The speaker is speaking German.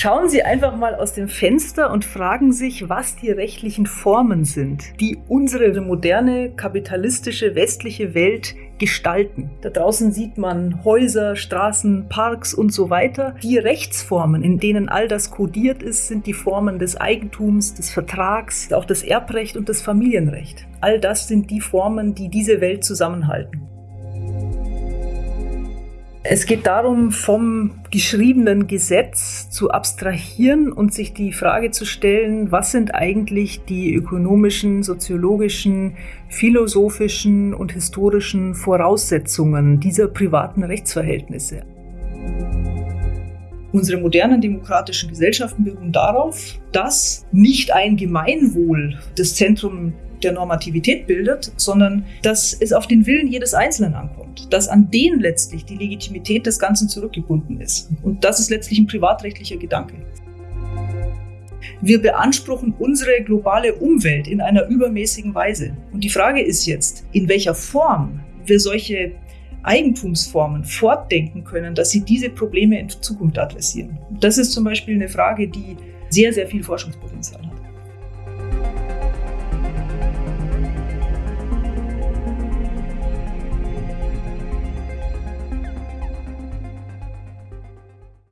Schauen Sie einfach mal aus dem Fenster und fragen sich, was die rechtlichen Formen sind, die unsere moderne kapitalistische westliche Welt gestalten. Da draußen sieht man Häuser, Straßen, Parks und so weiter. Die Rechtsformen, in denen all das kodiert ist, sind die Formen des Eigentums, des Vertrags, auch das Erbrecht und das Familienrecht. All das sind die Formen, die diese Welt zusammenhalten. Es geht darum, vom geschriebenen Gesetz zu abstrahieren und sich die Frage zu stellen, was sind eigentlich die ökonomischen, soziologischen, philosophischen und historischen Voraussetzungen dieser privaten Rechtsverhältnisse. Unsere modernen demokratischen Gesellschaften beruhen darauf, dass nicht ein Gemeinwohl das Zentrum der Normativität bildet, sondern dass es auf den Willen jedes Einzelnen ankommt, dass an den letztlich die Legitimität des Ganzen zurückgebunden ist. Und das ist letztlich ein privatrechtlicher Gedanke. Wir beanspruchen unsere globale Umwelt in einer übermäßigen Weise. Und die Frage ist jetzt, in welcher Form wir solche Eigentumsformen fortdenken können, dass sie diese Probleme in Zukunft adressieren. Das ist zum Beispiel eine Frage, die sehr, sehr viel Forschungspotenzial hat.